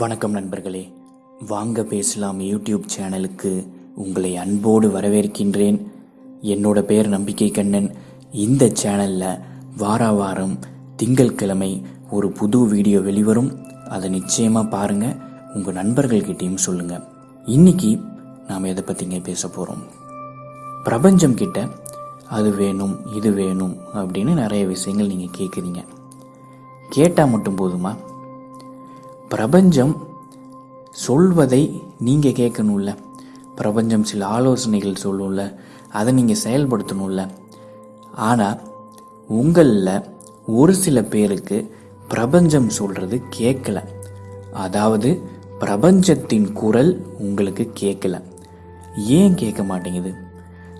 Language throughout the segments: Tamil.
வணக்கம் நண்பர்களே. வாங்க பேசலாம் யூடியூப் சேனலுக்கு. உங்களை அன்போடு வரவேற்கின்றேன். என்னோட பேர் நம்பிக்கை கண்ணன். இந்த சேனலில் வார வாரம் திங்கட்கிழமை ஒரு புது வீடியோ வெளிவரும். அதை நிச்சயமாக பாருங்கள் உங்கள் நண்பர்கள்கிட்டயும் சொல்லுங்கள் இன்னைக்கு நாம் எதை பற்றிங்க பேச போகிறோம் பிரபஞ்சம் கிட்ட அது வேணும் இது வேணும் அப்படின்னு நிறைய விஷயங்கள் நீங்கள் கேட்குறீங்க கேட்டால் மட்டும் போதுமா? பிரபஞ்சம் சொல்வதை நீங்கள் கேட்கணும்ல. பிரபஞ்சம் சில ஆலோசனைகள் சொல்லும்ல. அதை நீங்கள் செயல்படுத்தணும்ல. ஆனால் உங்களில் ஒரு சில பேருக்கு பிரபஞ்சம் சொல்கிறது கேட்கல. அதாவது பிரபஞ்சத்தின் குரல் உங்களுக்கு கேட்கல. ஏன் கேட்க மாட்டேங்குது?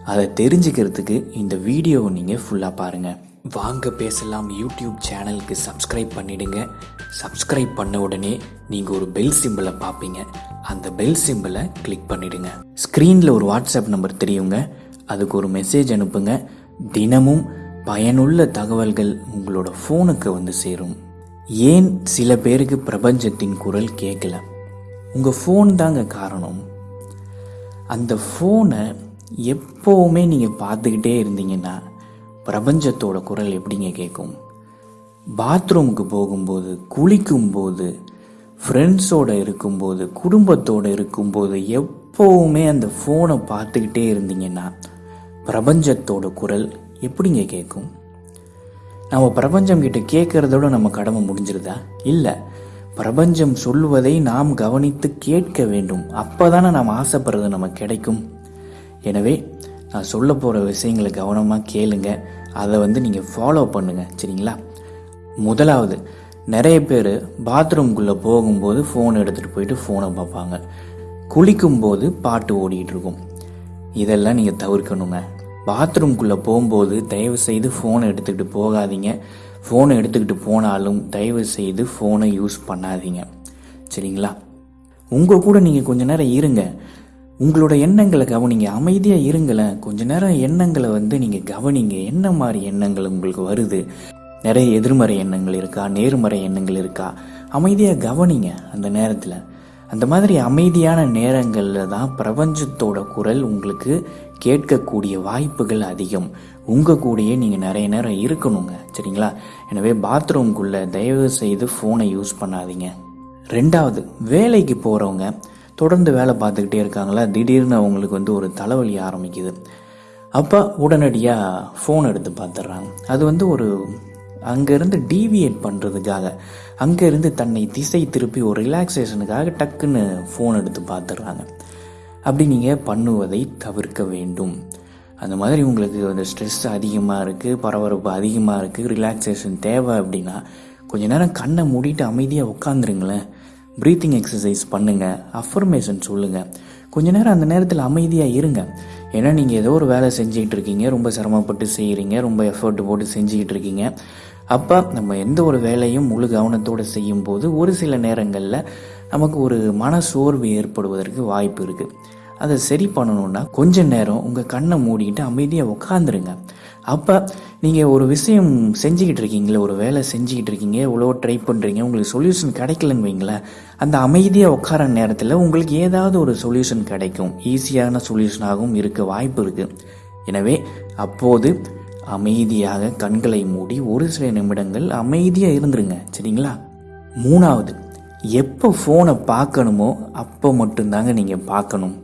அதை தெரிஞ்சுக்கிறதுக்கு இந்த வீடியோவை நீங்கள் ஃபுல்லாக பாருங்கள் வாங்க பேசலாம் யூடியூப் சேனலுக்கு சப்ஸ்கிரைப் பண்ணிடுங்க. சப்ஸ்கிரைப் பண்ண உடனே நீங்கள் ஒரு பெல் சிம்பிளை பார்ப்பீங்க. அந்த பெல் சிம்பிளை கிளிக் பண்ணிடுங்க. ஸ்க்ரீனில் ஒரு வாட்ஸ்அப் நம்பர் தெரியுங்க. அதுக்கு ஒரு மெசேஜ் அனுப்புங்க. தினமும் பயனுள்ள தகவல்கள் உங்களோட ஃபோனுக்கு வந்து சேரும். ஏன் சில பேருக்கு பிரபஞ்சத்தின் குரல் கேட்கல உங்கள் ஃபோன் தாங்க காரணம். அந்த ஃபோனை எப்போவுமே நீங்கள் பார்த்துக்கிட்டே இருந்தீங்கன்னா பிரபஞ்சத்தோட குரல் எப்படிங்க கேட்கும் பாத்ரூமுக்கு போகும்போது குளிக்கும்போது ஃப்ரெண்ட்ஸோட இருக்கும்போது குடும்பத்தோடு இருக்கும்போது எப்போவுமே அந்த ஃபோனை பார்த்துக்கிட்டே இருந்தீங்கன்னா பிரபஞ்சத்தோட குரல் எப்படிங்க கேட்கும் நம்ம பிரபஞ்சம் கிட்ட கேட்கறதோட நம்ம கடமை முடிஞ்சிருதா? இல்லை பிரபஞ்சம் சொல்வதை நாம் கவனித்து கேட்க வேண்டும். அப்போதானே நாம் ஆசைப்படுறது நமக்கு கிடைக்கும். எனவே நான் சொல்ல போகிற விஷயங்களை கவனமாக கேளுங்கள் அதை வந்து நீங்கள் ஃபாலோ பண்ணுங்கள் சரிங்களா? முதலாவது நிறைய பேர் பாத்ரூம்குள்ளே போகும்போது ஃபோன் எடுத்துகிட்டு போயிட்டு ஃபோனை பார்ப்பாங்க. குளிக்கும்போது பாட்டு ஓடிட்டு இருக்கும். இதெல்லாம் நீங்கள் தவிர்க்கணுங்க. பாத்ரூம்குள்ளே போகும்போது தயவு செய்து ஃபோனை எடுத்துக்கிட்டு போகாதீங்க. ஃபோனை எடுத்துக்கிட்டு போனாலும் தயவு செய்து ஃபோனை யூஸ் பண்ணாதீங்க. சரிங்களா? உங்கள் கூட நீங்கள் கொஞ்ச நேரம் இருங்க. உங்களோட எண்ணங்களை கவனிங்க. அமைதியாக இருங்களேன். கொஞ்ச நேரம் எண்ணங்களை வந்து நீங்கள் கவனிங்க. என்ன மாதிரி எண்ணங்கள் உங்களுக்கு வருது? நிறைய எதிர்மறை எண்ணங்கள் இருக்கா? நேர்மறை எண்ணங்கள் இருக்கா? அமைதியாக கவனிங்க அந்த நேரத்தில். அந்த மாதிரி அமைதியான நேரங்களில் தான் பிரபஞ்சத்தோட குரல் உங்களுக்கு கேட்கக்கூடிய வாய்ப்புகள் அதிகம். உங்கள் கூடயே நீங்கள் நிறைய நேரம் இருக்கணுங்க. சரிங்களா? எனவே பாத்ரூம்குள்ளே தயவு செய்து ஃபோனை யூஸ் பண்ணாதீங்க. ரெண்டாவது வேலைக்கு போகிறவங்க தொடர்ந்து வேலை பார்த்துக்கிட்டே இருக்காங்களா? திடீர்னு அவங்களுக்கு வந்து ஒரு தலைவலி ஆரம்பிக்குது. அப்போ உடனடியாக ஃபோன் எடுத்து பார்த்துட்றாங்க. அது வந்து ஒரு அங்கேருந்து டீவியேட் பண்ணுறதுக்காக அங்கேருந்து தன்னை திசை திருப்பி ஒரு ரிலாக்ஸேஷனுக்காக டக்குன்னு ஃபோன் எடுத்து பார்த்துட்றாங்க. அப்படி நீங்கள் பண்ணுவதை தவிர்க்க வேண்டும். அந்த மாதிரி உங்களுக்கு அந்த ஸ்ட்ரெஸ் அதிகமாக இருக்குது பரபரப்பு அதிகமாக இருக்குது ரிலாக்ஸேஷன் தேவை அப்படின்னா கொஞ்ச நேரம் கண்ணை மூடிட்டு அமைதியாக உட்காந்துருங்களேன் ப்ரீத்திங் எக்ஸசைஸ் பண்ணுங்கள் அஃபர்மேஷன் சொல்லுங்கள் கொஞ்ச நேரம் அந்த நேரத்தில் அமைதியாக இருங்க. ஏன்னா நீங்கள் ஏதோ ஒரு வேலை செஞ்சுக்கிட்டு இருக்கீங்க ரொம்ப சிரமப்பட்டு செய்கிறீங்க ரொம்ப எஃபர்ட் போட்டு செஞ்சுக்கிட்டு இருக்கீங்க. அப்போ நம்ம எந்த ஒரு வேலையும் முழு கவனத்தோடு செய்யும்போது ஒரு சில நேரங்களில் நமக்கு ஒரு மன சோர்வு ஏற்படுவதற்கு வாய்ப்பு இருக்குது அதை சரி பண்ணணுன்னா கொஞ்ச நேரம் உங்கள் கண்ணை மூடிக்கிட்டு அமைதியாக உட்காந்துருங்க அப்போ நீங்கள் ஒரு விஷயம் செஞ்சுக்கிட்டு இருக்கீங்களே ஒரு வேலை செஞ்சுக்கிட்டு இருக்கீங்க இவ்வளோ ட்ரை பண்ணுறீங்க உங்களுக்கு சொல்யூஷன் கிடைக்கலன்னு வைங்களேன் அந்த அமைதியாக உட்கார நேரத்தில் உங்களுக்கு ஏதாவது ஒரு சொல்யூஷன் கிடைக்கும். ஈஸியான சொல்யூஷனாகவும் இருக்க வாய்ப்பு இருக்குது எனவே அப்போது அமைதியாக கண்களை மூடி ஒரு சில நிமிடங்கள் அமைதியாக இருந்துருங்க. சரிங்களா? மூணாவது எப்போ ஃபோனை பார்க்கணுமோ அப்போ மட்டும்தாங்க நீங்கள் பார்க்கணும்.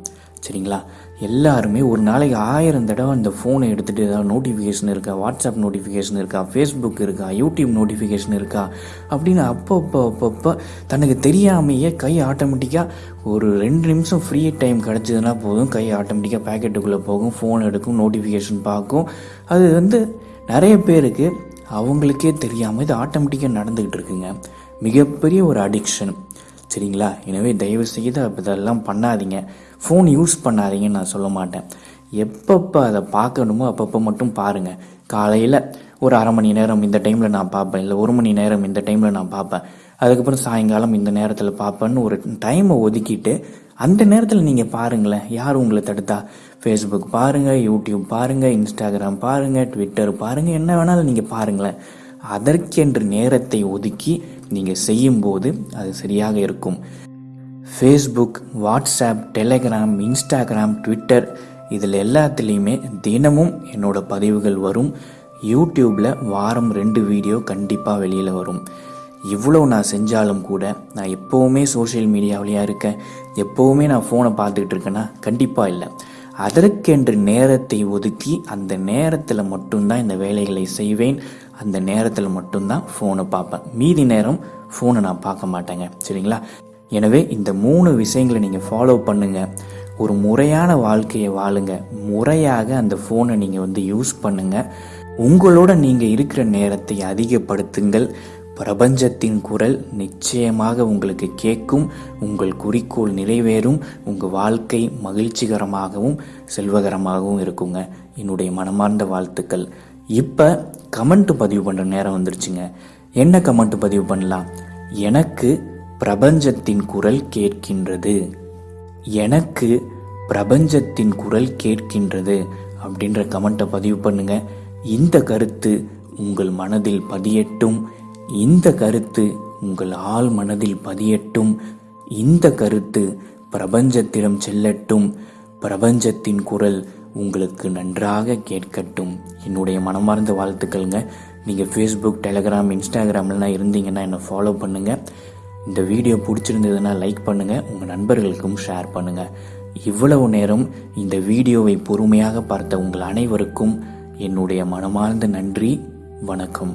சரிங்களா? எல்லாருமே ஒரு நாளைக்கு ஆயிரம் தடவை அந்த ஃபோனை எடுத்துகிட்டு ஏதாவது நோட்டிஃபிகேஷன் இருக்கா வாட்ஸ்அப் நோட்டிஃபிகேஷன் இருக்கா ஃபேஸ்புக் இருக்கா யூடியூப் நோட்டிஃபிகேஷன் இருக்கா அப்படின்னு அப்பப்போ அப்பப்போ தனக்கு தெரியாமையே கை ஆட்டோமேட்டிக்காக ஒரு ரெண்டு நிமிஷம் ஃப்ரீ டைம் கிடச்சதுன்னா போதும் கை ஆட்டோமேட்டிக்காக பேக்கெட்டுக்குள்ளே போகும் ஃபோன் எடுக்கும் நோட்டிஃபிகேஷன் பார்க்கும். அது வந்து நிறைய பேருக்கு அவங்களுக்கே தெரியாமல் இது ஆட்டோமேட்டிக்காக நடந்துக்கிட்டு இருக்குங்க. மிகப்பெரிய ஒரு அடிக்ஷன் சரிங்களா? எனவே தயவு செய்து இதெல்லாம் பண்ணாதீங்க. ஃபோன் யூஸ் பண்ணாதீங்கன்னு நான் சொல்ல மாட்டேன். எப்பப்போ அதை பார்க்கணுமோ அப்பப்போ மட்டும் பாருங்கள் காலையில் ஒரு அரை மணி நேரம் இந்த டைமில் நான் பார்ப்பேன். இல்லை ஒரு மணி நேரம் இந்த டைமில் நான் பார்ப்பேன். அதுக்கப்புறம் சாயங்காலம் இந்த நேரத்தில் பார்ப்பேன்னு ஒரு டைமை ஒதுக்கிட்டு அந்த நேரத்தில் நீங்கள் பாருங்களேன். யார் உங்களை தடுத்தா? ஃபேஸ்புக் பாருங்கள் யூடியூப் பாருங்கள் இன்ஸ்டாகிராம் பாருங்கள் ட்விட்டர் பாருங்கள் என்ன வேணாலும் நீங்கள் பாருங்களேன். அதற்கென்று நேரத்தை ஒதுக்கி நீங்கள் செய்யும்போது அது சரியாக இருக்கும். Facebook WhatsApp Telegram Instagram Twitter இதில் எல்லாத்துலேயுமே தினமும் என்னோட பதிவுகள் வரும். யூடியூப்பில் வாரம் ரெண்டு வீடியோ கண்டிப்பாக வெளியில் வரும். இவ்வளோ நான் செஞ்சாலும் கூட நான் எப்போவுமே சோஷியல் மீடியாவிலையா இருக்கேன். எப்போவுமே நான் ஃபோனை பார்த்துக்கிட்டு இருக்கேன்னா கண்டிப்பாக இல்லை. அதற்கென்று நேரத்தை ஒதுக்கி அந்த நேரத்தில் மட்டும்தான் இந்த வேலைகளை செய்வேன். அந்த நேரத்தில் மட்டும்தான் ஃபோனை பார்ப்பேன். மீதி நேரம் ஃபோனை நான் பார்க்க மாட்டேங்க. சரிங்களா? எனவே இந்த மூணு விஷயங்களை நீங்கள் ஃபாலோ பண்ணுங்க. ஒரு முறையான வாழ்க்கையை வாழுங்க. முறையாக அந்த ஃபோனை நீங்கள் வந்து யூஸ் பண்ணுங்க. உங்களோட நீங்கள் இருக்கிற நேரத்தை அதிகப்படுத்துங்கள். பிரபஞ்சத்தின் குரல் நிச்சயமாக உங்களுக்கு கேட்கும். உங்கள் குறிக்கோள் நிறைவேறும். உங்கள் வாழ்க்கை மகிழ்ச்சிகரமாகவும் செல்வகரமாகவும் இருக்குங்க. என்னுடைய மனமார்ந்த வாழ்த்துக்கள். இப்போ கமெண்ட் பதிவு பண்ணுற நேரம் வந்துருச்சுங்க. என்ன கமெண்ட் பதிவு பண்ணலாம்? எனக்கு பிரபஞ்சத்தின் குரல் கேட்கின்றது. எனக்கு பிரபஞ்சத்தின் குரல் கேட்கின்றது அப்படின்ற கமெண்ட்டை பதிவு பண்ணுங்க. இந்த கருத்து உங்கள் மனதில் பதியட்டும். இந்த கருத்து உங்கள் ஆள் மனதில் பதியட்டும். இந்த கருத்து பிரபஞ்சத்திடம் செல்லட்டும். பிரபஞ்சத்தின் குரல் உங்களுக்கு நன்றாக கேட்கட்டும். என்னுடைய மனமார்ந்த வாழ்த்துக்கள்ங்க. நீங்கள் ஃபேஸ்புக் டெலகிராம் இன்ஸ்டாகிராம்லாம் இருந்தீங்கன்னா என்னை ஃபாலோ பண்ணுங்கள் இந்த வீடியோ பிடிச்சிருந்ததுன்னா லைக் பண்ணுங்கள் உங்கள் நண்பர்களுக்கும் ஷேர் பண்ணுங்கள் இவ்வளவு நேரம் இந்த வீடியோவை பொறுமையாக பார்த்த உங்கள் அனைவருக்கும் என்னுடைய மனமார்ந்த நன்றி. வணக்கம்.